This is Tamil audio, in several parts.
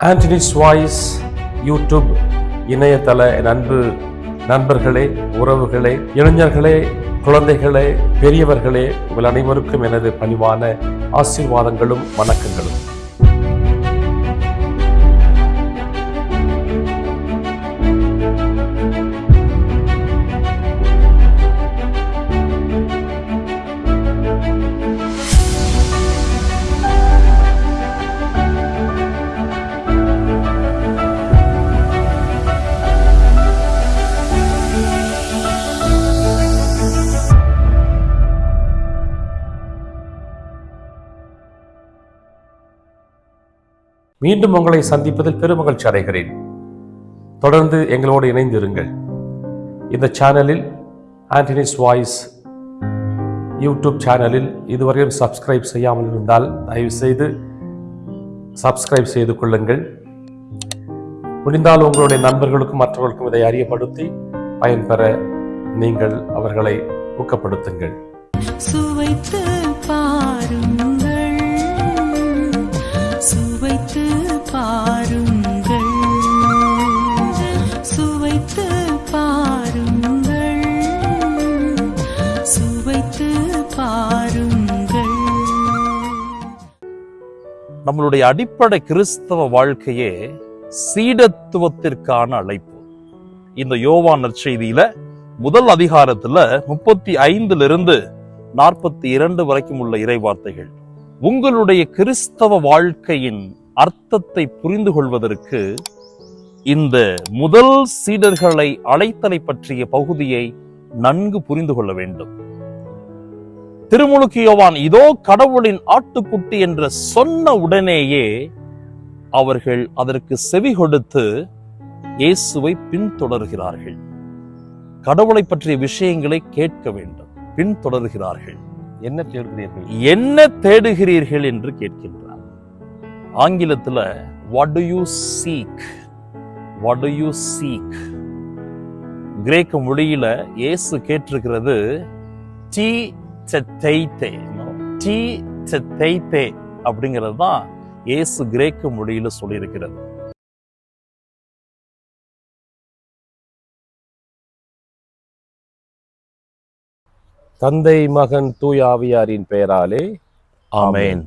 ஆண்டனிஸ் வாய்ஸ் யூடியூப் இணையதள நண்பு அன்பு நண்பர்களே உறவுகளே இளைஞர்களே குழந்தைகளே பெரியவர்களே உங்கள் அனைவருக்கும் எனது பணிவான ஆசீர்வாதங்களும் வணக்கங்களும். மீண்டும் உங்களை சந்திப்பதில் பெருமகிழ்ச்சி அடைகிறேன். தொடர்ந்து எங்களோடு இணைந்திருங்கள். இந்த சேனலில் ஆண்டனிஸ் வாய்ஸ் யூடியூப் சேனலில் இதுவரையும் சப்ஸ்கிரைப் செய்யாமல் இருந்தால் தயவுசெய்து சப்ஸ்கிரைப் செய்து கொள்ளுங்கள். முடிந்தால் உங்களுடைய நண்பர்களுக்கும் மற்றவர்களுக்கும் இதை அறியப்படுத்தி பயன்பெற நீங்கள் அவர்களை ஊக்கப்படுத்துங்கள். சுவைத்து பாருங்கள் நம்மளுடைய அடிப்படை கிறிஸ்தவ வாழ்க்கையே சீடத்துவத்திற்கான அழைப்பு. இந்த யோவான் நற்செய்தியில முதல் அதிகாரத்துல முப்பத்தி ஐந்துல இருந்து நாற்பத்தி இரண்டு வரைக்கும் உள்ள இறைவார்த்தைகள் உங்களுடைய கிறிஸ்தவ வாழ்க்கையின் அர்த்தத்தை புரிந்து கொள்வதற்கு இந்த முதல் சீடர்களை அழைத்தலை பற்றிய பகுதியை நன்கு புரிந்து கொள்ள வேண்டும். திருமுழுக்கு யோவான் இதோ கடவுளின் ஆட்டுக்குட்டி என்று சொன்ன உடனேயே அவர்கள் அதற்கு செவி கொடுத்து இயேசுவை பின்தொடர்கிறார்கள். கடவுளை பற்றிய விஷயங்களை கேட்க வேண்டும். பின்தொடர்கிறார்கள். என்ன தேடுகிறீர்கள்? என்ன தேடுகிறீர்கள் என்று கேட்கின்றார். ஆங்கிலத்துல what do you seek what do you seek கிரேக்க மொழியில இயேசு கேட்டிருக்கிறது டி செத்தைத்தே டி செத்தைத்தே அப்படிங்கிறது தான் ஏசு கிரேக்க மொழியில சொல்லியிருக்கிறது தந்தை மகன் தூய ஆவியாரின் பெயராலே ஆமேன்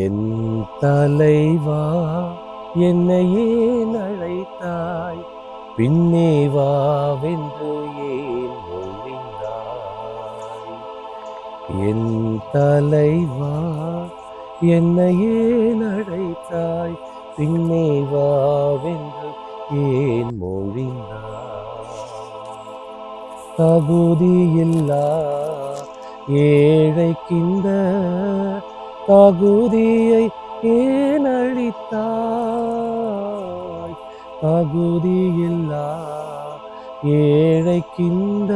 என் தலைவா என்னையே அழைத்தாய் பின்னே வாவென்று ஏ என் தலைவா என்னையே நடைத்தாய் பின்னே வாவென்று ஏன் மொழிந்தாய்? தகுதியில்லா ஏழைக்கிந்த தகுதியை ஏன் அழித்தாய்? தகுதியில்லா ஏழைக்கிந்த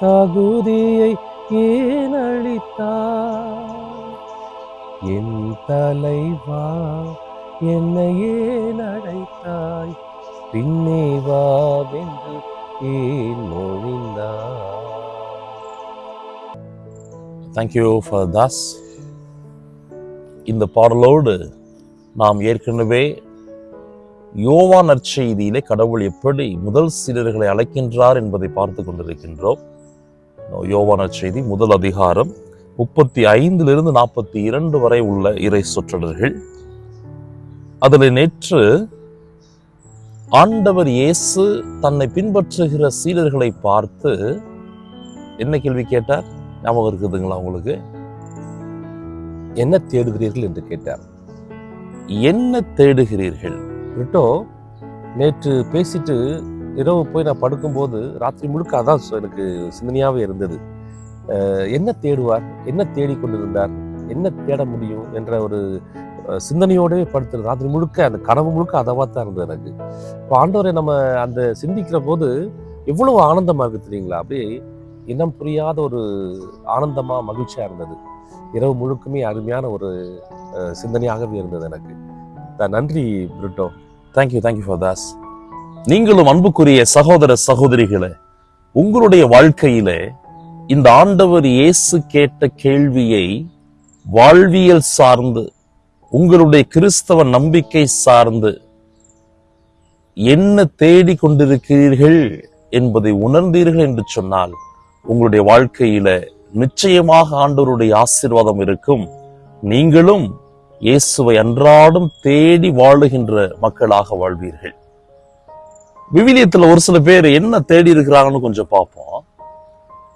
தகுதியை ஏன் என் தலைவா என்னை ஏன் அழைத்தாய் பின்னே வாவென்று ஏன் மொழிந்தாய்? தேங்க்யூ ஃபார் தாஸ் இந்த பாடலோடு நாம் ஏற்கனவே யோவா நற்செய்தியிலே கடவுள் எப்படி முதல் சீடர்களை அழைக்கின்றார் என்பதை பார்த்து கொண்டிருக்கின்றோம். யோவா நற்செய்தி முதல் அதிகாரம் முப்பத்தி ஐந்திலிருந்து நாற்பத்தி இரண்டு வரை உள்ள இறை சொற்றொடர்கள். அதில் நேற்று ஆண்டவர் இயேசு தன்னை பின்பற்றுகிற சீடர்களை பார்த்து என்ன கேள்வி கேட்டார்? ஞாபகம் இருக்குதுங்களா உங்களுக்கு? என்ன தேடுகிறீர்கள் என்று கேட்டார். என்ன தேடுகிறீர்கள்? விட்டோ நேற்று பேசிட்டு இரவு போய் நான் படுக்கும்போது ராத்திரி முழுக்க அதான் எனக்கு சிந்தனையாகவே இருந்தது. என்ன தேடுவார்? என்ன தேடிக்கொண்டிருந்தார் என்ன தேட முடியும்? என்ற ஒரு சிந்தனையோடவே படுத்து ராத்திரி முழுக்க அந்த கனவு முழுக்க அதவா தான் இருந்தது எனக்கு. இப்போ ஆண்டவரை நம்ம அந்த சிந்திக்கிற போது எவ்வளவு ஆனந்தமா இருக்கு தெரியுங்களா? அப்படியே இனம் புரியாத ஒரு ஆனந்தமா மகிழ்ச்சியா இருந்தது. இரவு முழுக்குமே அருமையான ஒரு சிந்தனையாகவே இருந்தது எனக்கு. த- நன்றி Brito. Thank you thank you for Das நீங்களும் அன்புக்குரிய சகோதர சகோதரிகளே உங்களுடைய வாழ்க்கையிலே இந்த ஆண்டவர் இயேசு கேட்ட கேள்வியை வாழ்வியல் சார்ந்து உங்களுடைய கிறிஸ்தவ நம்பிக்கை சார்ந்து என்ன தேடி கொண்டிருக்கிறீர்கள் என்பதை உணர்ந்தீர்கள் என்று சொன்னால் உங்களுடைய வாழ்க்கையில நிச்சயமாக ஆண்டவருடைய ஆசீர்வாதம் இருக்கும். நீங்களும் இயேசுவை அன்றாடம் தேடி வாழுகின்ற மக்களாக வாழ்வீர்கள். விவிலியத்துல ஒரு சில பேர் என்ன தேடி இருக்கிறாங்கன்னு கொஞ்சம் பார்ப்போம்.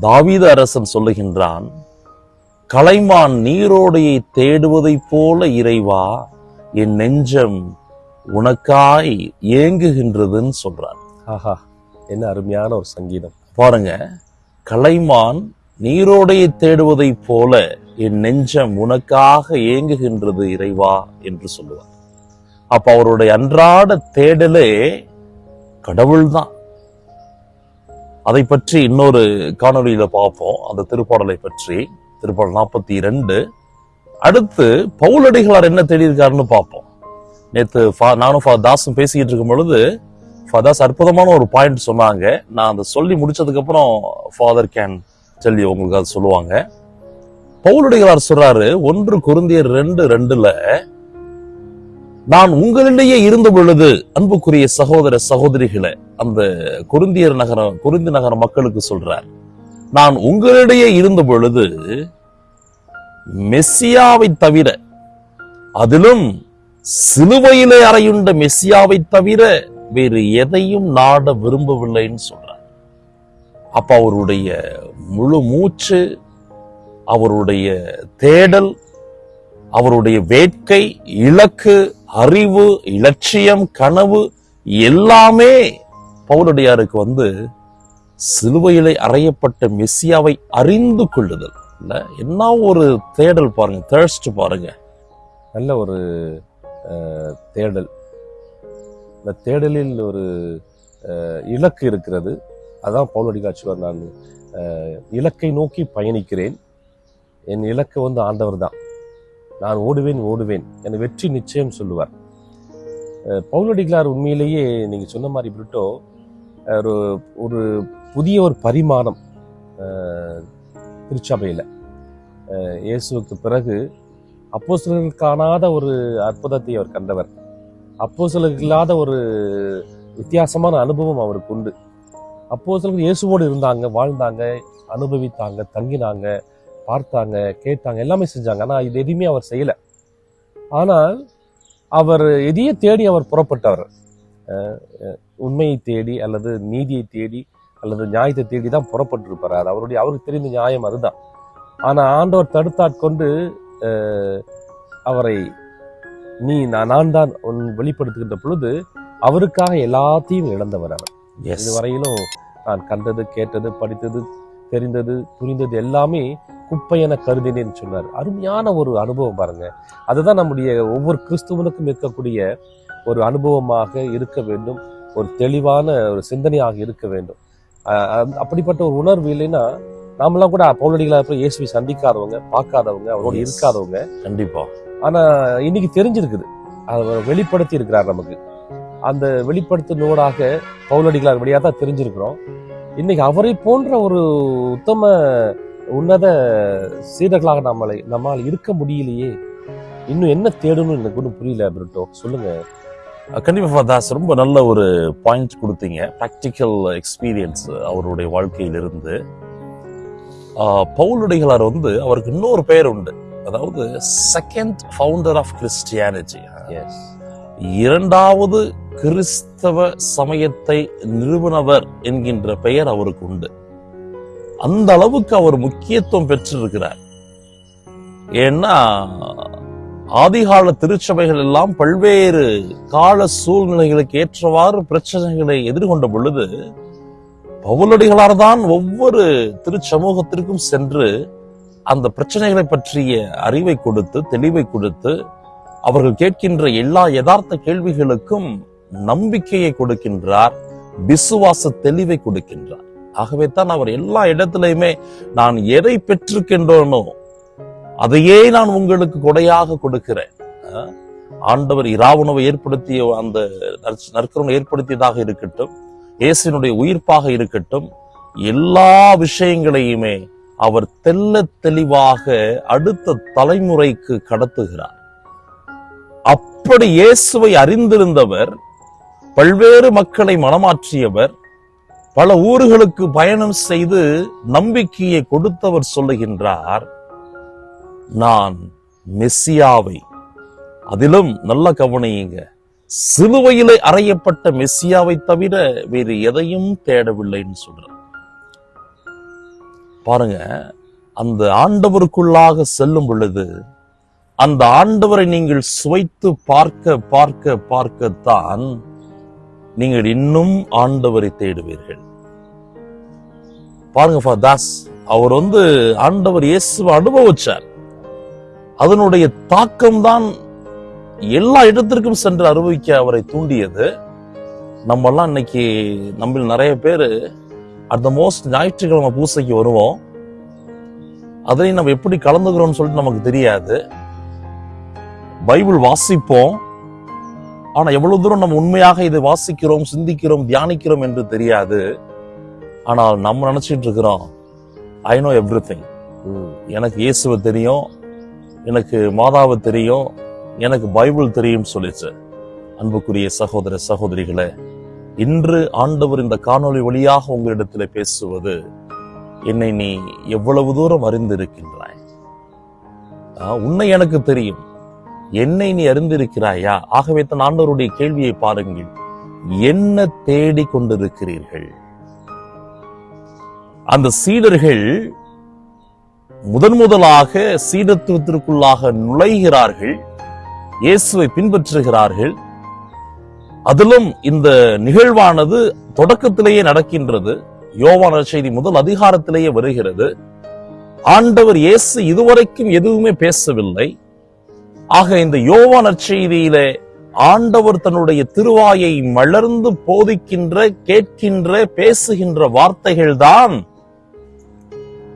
தாவீத அரசன் சொல்லுகின்றான் கலைமான் நீரோடையை தேடுவதைப் போல இறைவா என் நெஞ்சம் உனக்காய் ஏங்குகின்றதுன்னு சொல்றார் ஆஹா என்ன அருமையான ஒரு சங்கீதம். பாருங்க கலைமான் நீரோடையை தேடுவதைப் போல என் நெஞ்சம் உனக்காக ஏங்குகின்றது இறைவா என்று சொல்லுவார். அப்ப அவருடைய அன்றாட தேடலே கடவுள்தான். அதை பற்றி இன்னொரு காணொலியில் பார்ப்போம். அந்த திருப்பாடலை பற்றி திருப்பாடல் நாற்பத்தி இரண்டு அடுத்து பவுலடிகளார் என்ன தேடியிருக்காருன்னு பார்ப்போம். நேத்து ஃபா- நானும் ஃபா தாசும் பேசிக்கிட்டு இருக்கும் பொழுது ஃபாதாஸ் அற்புதமான ஒரு பாயிண்ட் சொன்னாங்க. நான் அதை சொல்லி முடிச்சதுக்கு அப்புறம் ஃபாதர் கேன் சொல்லி உங்களுக்கு அதை சொல்லுவாங்க. பவுலுடையார் சொல்றாரு ஒன்று குருந்தியர் ரெண்டு ரெண்டுல நான் உங்களிடையே இருந்த பொழுது அன்புக்குரிய சகோதர சகோதரிகளை அந்த குருந்தியர் நகரம் குருந்தி நகர மக்களுக்கு சொல்றார் நான் உங்களிடையே இருந்த பொழுது மெஸ்ஸியாவை தவிர அதிலும் சிலுவையிலே அறையுண்ட மெஸ்ஸியாவை தவிர வேறு எதையும் நாட விரும்பவில்லைன்னு சொல்றார். அப்ப அவருடைய முழு மூச்சு அவருடைய தேடல் அவருடைய வேட்கை இலக்கு அறிவு இலட்சியம் கனவு எல்லாமே பவுலடியாருக்கு வந்து சிலுவையிலே அறையப்பட்ட மெஸ்ஸியாவை அறிந்து கொள்ளுதல். இல்லை என்ன ஒரு தேடல் பாருங்க தேர்ஸ்ட் பாருங்க. நல்ல ஒரு தேடல். இந்த தேடலில் ஒரு இலக்கு இருக்கிறது. அதான் பவுலடிகாட்சிவர் நான் இலக்கை நோக்கி பயணிக்கிறேன். என் இலக்கு வந்து ஆண்டவர் தான் நான் ஓடுவேன் ஓடுவேன் என வெற்றி நிச்சயம் சொல்லுவார். பவுலடிகளார் உண்மையிலேயே நீங்கள் சொன்ன மாதிரி பிரிட்டோ ஒரு ஒரு புதிய ஒரு பரிமாணம் திருச்சபையில். இயேசுவுக்கு பிறகு அப்போஸ்தலர்களுக்கு காணாத ஒரு அற்புதத்தை அவர் கண்டவர். அப்போஸ்தலர்களுக்கு இல்லாத ஒரு வித்தியாசமான அனுபவம் அவருக்கு உண்டு. அப்போஸ்தலர்கள் இயேசுவோடு இருந்தாங்க வாழ்ந்தாங்க அனுபவித்தாங்க தங்கினாங்க. பார்த்தாங்க கேட்டாங்க எல்லாமே செஞ்சாங்க. ஆனா இது எதுவுமே அவர் செய்யல. ஆனால் அவர் எதையே தேடி அவர் புறப்பட்டவர் உண்மையை தேடி அல்லது நீதியை தேடி அல்லது நியாயத்தை தேடி தான் புறப்பட்டிருப்பார். அது அவருடைய அவருக்கு தெரிந்த நியாயம் அதுதான். ஆனா ஆண்டவர் தடுத்தாட்கொண்டு அவரை நீ நான் நான் தான் உன் வெளிப்படுத்துகின்ற பொழுது அவருக்காக எல்லாத்தையும் இழந்தவர் அவர். இதுவரையிலும் நான் கண்டது கேட்டது படித்தது தெரிந்தது புரிந்தது எல்லாமே குப்பை என கருதினேன்னு சொன்னார். அருமையான ஒரு அனுபவம் பாருங்க. அதுதான் நம்முடைய ஒவ்வொரு கிறிஸ்துவனுக்கும் இருக்கக்கூடிய ஒரு அனுபவமாக இருக்க வேண்டும். ஒரு தெளிவான ஒரு சிந்தனையாக இருக்க வேண்டும். அப்படிப்பட்ட ஒரு உணர்வு இல்லைன்னா நாமெல்லாம் கூட பௌலடிகளாக போய் இயேசுவை சந்திக்காதவங்க பார்க்காதவங்க அவரோடு. இருக்காதவங்க. கண்டிப்பா. ஆனா இன்னைக்கு தெரிஞ்சிருக்குது. அதை வெளிப்படுத்தி இருக்கிறார் நமக்கு. அந்த வெளிப்படுத்தினோடாக பவுலடிகளார் வழியாக தான் தெரிஞ்சிருக்கிறோம். இன்னைக்கு அவரை போன்ற ஒரு உத்தம உன்னத சீடர்களாக நம்மளை நம்மால் இருக்க முடியலையே. இன்னும் என்ன தேடணும்னு எனக்கு ஒன்றும் புரியல பிரிட்டோ சொல்லுங்க. கண்டிப்பா ஃபாதாஸ் ரொம்ப நல்ல ஒரு பாயிண்ட் கொடுத்தீங்க. ப்ராக்டிக்கல் எக்ஸ்பீரியன்ஸ் அவருடைய வாழ்க்கையிலிருந்து. பவுலுடைகளார் வந்து அவருக்கு இன்னொரு பெயர் உண்டு. அதாவது செகண்ட் ஃபவுண்டர் ஆஃப் கிறிஸ்டியானிட்டி இரண்டாவது கிறிஸ்தவ சமயத்தை நிறுவனவர் என்கின்ற பெயர் அவருக்கு உண்டு. அந்த அளவுக்கு அவர் முக்கியத்துவம் பெற்றிருக்கிறார். ஏன்னா ஆதிகால திருச்சபைகள் எல்லாம் பல்வேறு கால சூழ்நிலைகளுக்கு ஏற்றவாறு பிரச்சனைகளை எதிர்கொண்ட பொழுது பவுலடிகளார் தான் ஒவ்வொரு திருச்சமூகத்திற்கும் சென்று அந்த பிரச்சனைகளை பற்றிய அறிவை கொடுத்து தெளிவை கொடுத்து அவர்கள் கேட்கின்ற எல்லா யதார்த்த கேள்விகளுக்கும் நம்பிக்கையை கொடுக்கின்றார் விசுவாச தெளிவை கொடுக்கின்றார். ஆகவே தான் அவர் எல்லா இடத்திலையுமே நான் எதை பெற்றிருக்கின்றோனோ அதையே நான் உங்களுக்கு கொடையாக கொடுக்கிறேன். ஆண்டவர் இராவுணவை ஏற்படுத்திய அந்த நற்ச- நற்கருணை ஏற்படுத்தியதாக இருக்கட்டும் இயேசுனுடைய உயிர்ப்பாக இருக்கட்டும் எல்லா விஷயங்களையுமே அவர் தெள்ள தெளிவாக அடுத்த தலைமுறைக்கு கடத்துகிறார். அப்படி இயேசுவை அறிந்திருந்தவர் பல்வேறு மக்களை மனமாற்றியவர் பல ஊர்களுக்கு பயணம் செய்து நம்பிக்கையை கொடுத்தவர் சொல்லுகின்றார் நான் மெஸ்ஸியாவை. அதிலும் நல்ல கவனியுங்க. சிலுவையிலே அறையப்பட்ட மெஸ்ஸியாவை தவிர வேறு எதையும் தேடவில்லைன்னு சொல்றார். பாருங்க அந்த ஆண்டவருக்குள்ளாக செல்லும் பொழுது அந்த ஆண்டவரை நீங்கள் சுவைத்து பார்க்க பார்க்க பார்க்கத்தான் நீங்கள் இன்னும் ஆண்டவரை தேடுவீர்கள். பாருங்க தாஸ் அவர் வந்து ஆண்டவர் இயேசுவை அனுபவிச்சார். அதனுடைய தாக்கம் தான் எல்லா இடத்திற்கும் சென்று அனுபவிக்க அவரை தூண்டியது. நம்மெல்லாம் இன்னைக்கு நம்ம நிறைய பேர் த மோஸ்ட் ஞாயிற்றுக்கிழமை பூசைக்கு வருவோம். அதையும் நம்ம எப்படி கலந்துக்கிறோம்னு சொல்லிட்டு நமக்கு தெரியாது. பைபிள் வாசிப்போம். ஆனால் எவ்வளவு தூரம் நம்ம உண்மையாக இதை வாசிக்கிறோம் சிந்திக்கிறோம் தியானிக்கிறோம் என்று தெரியாது. ஆனால் நம்ம நினைச்சிட்டு இருக்கிறோம் ஐ நோ எவ்ரி திங் எனக்கு இயேசுவை தெரியும் எனக்கு மாதாவை தெரியும் எனக்கு பைபிள் தெரியும் சொல்லிச்சு. அன்புக்குரிய சகோதர சகோதரிகளே இன்று ஆண்டவர் இந்த காணொளி வழியாக உங்களிடத்தில் பேசுவது என்னை நீ எவ்வளவு தூரம் அறிந்திருக்கின்றாய்? உன்னை எனக்கு தெரியும். என்னை நீ அறிந்திருக்கிறாயா? ஆகவே தன் ஆண்டவருடைய கேள்வியை பாருங்கள். என்ன தேடி கொண்டிருக்கிறீர்கள்? அந்த சீடர்கள் முதன் முதலாக சீடத்துவத்திற்குள்ளாக நுழைகிறார்கள். இயேசுவை பின்பற்றுகிறார்கள். அதிலும் இந்த நிகழ்வானது தொடக்கத்திலேயே நடக்கின்றது. யோவான செய்தி முதல் அதிகாரத்திலேயே வருகிறது. ஆண்டவர் இயேசு இதுவரைக்கும் எதுவுமே பேசவில்லை. ஆக இந்த யோவான செய்தியிலே ஆண்டவர் தன்னுடைய திருவாயை மலர்ந்து போதிக்கின்ற கேட்கின்ற பேசுகின்ற வார்த்தைகள் தான்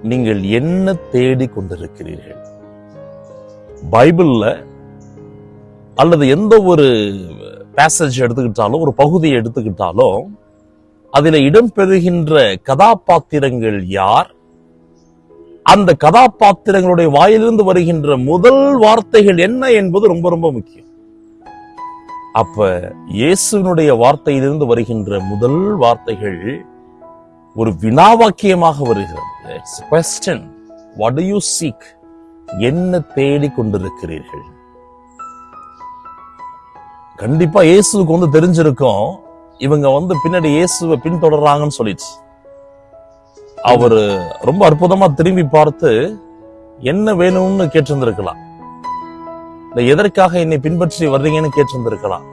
நீங்கள் என்ன தேடி கொண்டிருக்கிறீர்கள்? பைபிள்ல அல்லது எந்த ஒரு பேசேஜ் எடுத்துக்கிட்டாலும் ஒரு பகுதியை எடுத்துக்கிட்டாலும் அதில் இடம்பெறுகின்ற கதாபாத்திரங்கள் யார்? அந்த கதாபாத்திரங்களுடைய வாயிலிருந்து வருகின்ற முதல் வார்த்தைகள் என்ன என்பது ரொம்ப ரொம்ப முக்கியம். அப்ப இயேசுனுடைய வார்த்தையிலிருந்து வருகின்ற முதல் வார்த்தைகள் ஒரு வினாவாக்கியமாக வருகிறது. வாட் யூ சீக் என்ன தேடி கொண்டிருக்கிறீர்கள்? கண்டிப்பா இயேசுவுக்கு வந்து தெரிஞ்சிருக்கும். இவங்க வந்து பின்னாடி இயேசுவை பின்தொடர்றாங்கன்னு சொல்லிடுச்சு அவரு ரொம்ப அற்புதமா திரும்பி பார்த்து என்ன வேணும்னு கேட்டிருந்திருக்கலாம். இல்ல எதற்காக என்னை பின்பற்றி வர்றீங்கன்னு கேட்டிருந்திருக்கலாம்.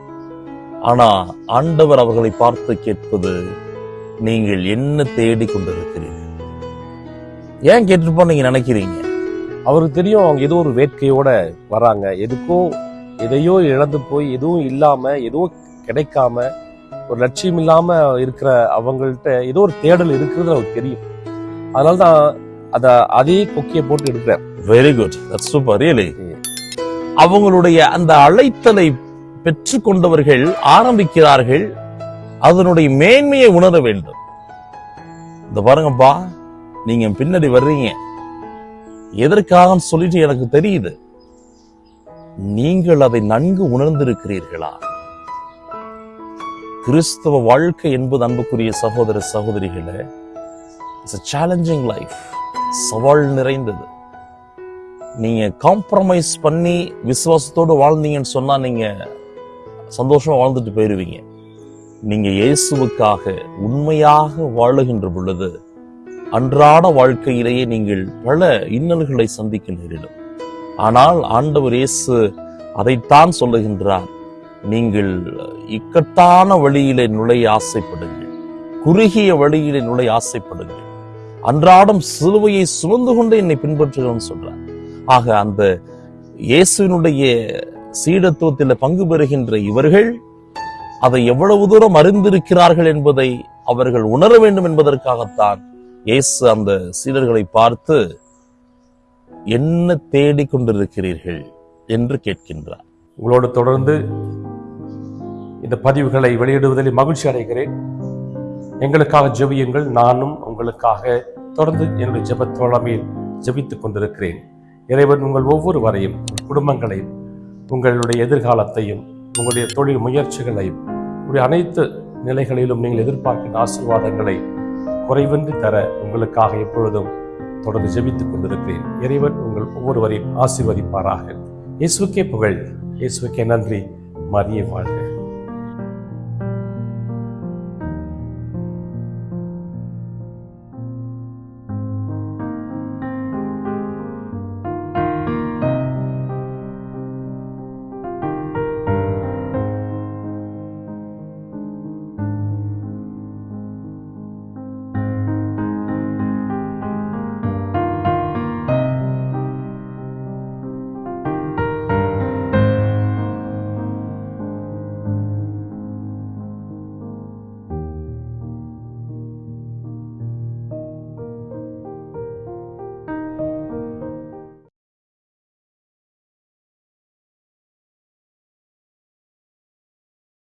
ஆனா ஆண்டவர் அவர்களை பார்த்து கேட்பது நீங்கள் என்ன தேடி கொண்டிருக்கிறீர்கள்? ஏன் கேட்டிருப்போம் நீங்க நினைக்கிறீங்க? அவருக்கு தெரியும் அவங்க ஏதோ ஒரு வேட்கையோட வராங்க. எதுக்கோ எதையோ இழந்து போய் எதுவும் இல்லாம எதுவும் கிடைக்காம ஒரு லட்சியம் இல்லாம இருக்கிற அவங்கள்ட்ட ஏதோ ஒரு தேடல் இருக்கிறது அவருக்கு தெரியும். அதனால தான் அத அதே கொக்கியை போட்டு எடுக்கிறார் வெரி குட் சூப்பர் ரியலி. அவங்களுடைய அந்த அழைத்தலை பெற்றுக்கொண்டவர்கள் ஆரம்பிக்கிறார்கள் அதனுடைய மேன்மையை உணர வேண்டும். இந்த பாருங்கப்பா நீங்க பின்னாடி வர்றீங்க. எதற்காக சொல்லிட்டு எனக்கு தெரியுது. நீங்கள் அதை நன்கு உணர்ந்திருக்கிறீர்களா? கிறிஸ்தவ வாழ்க்கை என்பது அன்புக்குரிய சகோதர சகோதரிகளே இட்ஸ் சேலஞ்சிங் லைஃப் சவால் நிறைந்தது. நீங்க காம்ப்ரமைஸ் பண்ணி விசுவாசத்தோடு வாழ்ந்தீங்கன்னு சொன்னா நீங்க சந்தோஷமாக வாழ்ந்துட்டு போயிடுவீங்க நீங்க இயேசுவுக்காக உண்மையாக வாழுகின்ற பொழுது அன்றாட வாழ்க்கையிலேயே நீங்கள் பல இன்னல்களை சந்திக்க நேரிடும் ஆனால் ஆண்டவர் இயேசு அதைத்தான் சொல்லுகின்றார். நீங்கள் இக்கட்டான வழியிலே நுழைய ஆசைப்படுங்கள். குறுகிய வழியிலே நுழைய ஆசைப்படுங்கள். அன்றாடம் சிலுவையை சுமந்து கொண்டு என்னை பின்பற்றுகிறோம்னு சொல்றார். ஆக அந்த இயேசுவினுடைய சீடத்துவத்தில் பங்கு பெறுகின்ற இவர்கள் அதை எவ்வளவு தூரம் அறிந்திருக்கிறார்கள் என்பதை அவர்கள் உணர வேண்டும் என்பதற்காகத்தான் இயேசு அந்த சீடர்களை பார்த்து என்ன தேடிக் கொண்டிருக்கிறீர்கள்? என்று கேட்கின்றார். உங்களோடு தொடர்ந்து இந்த பதிவுகளை வெளியிடுவதில் மகிழ்ச்சி அடைகிறேன். எங்களுக்காக ஜெபியுங்கள் நானும் உங்களுக்காக தொடர்ந்து என்னுடைய ஜெபத் தோழமையில் கொண்டிருக்கிறேன். இறைவன் உங்கள் ஒவ்வொருவரையும் வரையும் குடும்பங்களையும் உங்களுடைய எதிர்காலத்தையும் உங்களுடைய தொழில் முயற்சிகளையும் உங்களுடைய அனைத்து நிலைகளிலும் நீங்கள் எதிர்பார்க்கின்ற ஆசீர்வாதங்களை குறைவின்றி தர உங்களுக்காக எப்பொழுதும் தொடர்ந்து ஜெபித்துக் கொண்டிருக்கிறேன். இறைவன் உங்கள் ஒவ்வொருவரையும் ஆசீர்வதிப்பாராக. இயேசுக்கே புகழ். இயேசுக்கே நன்றி. மரியே வாழ்க.